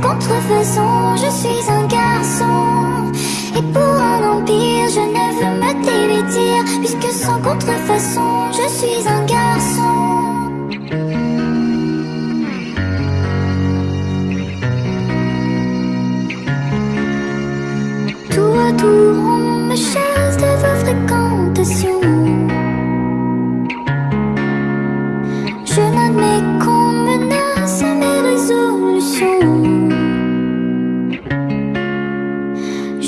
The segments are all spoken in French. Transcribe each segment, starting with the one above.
contrefaçon, je suis un garçon. Et pour un empire, je ne veux me dévêtir, puisque sans contrefaçon, je suis un garçon. Tout autour, on me chasse de vos fréquentations. Je n'admets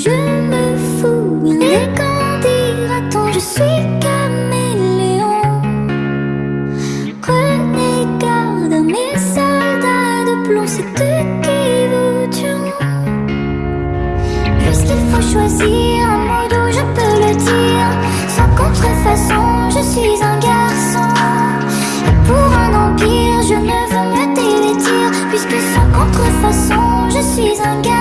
Je me fous, et quand dira-t-on, je suis caméléon. Prenez garde à mes soldats de plomb, c'est eux qui vous tueront. Puisqu'il faut choisir un mot d'où je peux le dire Sans contrefaçon, je suis un garçon Et pour un empire, je ne veux me dévêtir Puisque sans contrefaçon, je suis un garçon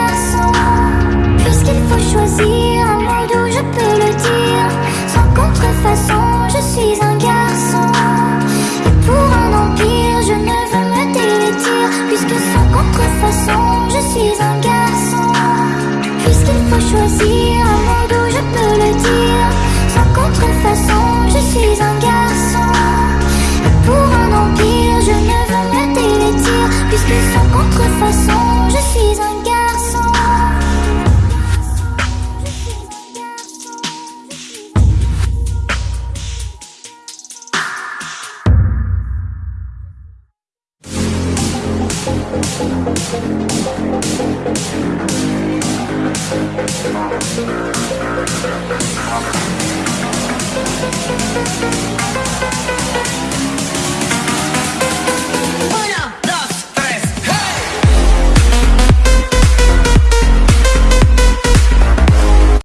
Sans contrefaçon, Thank you.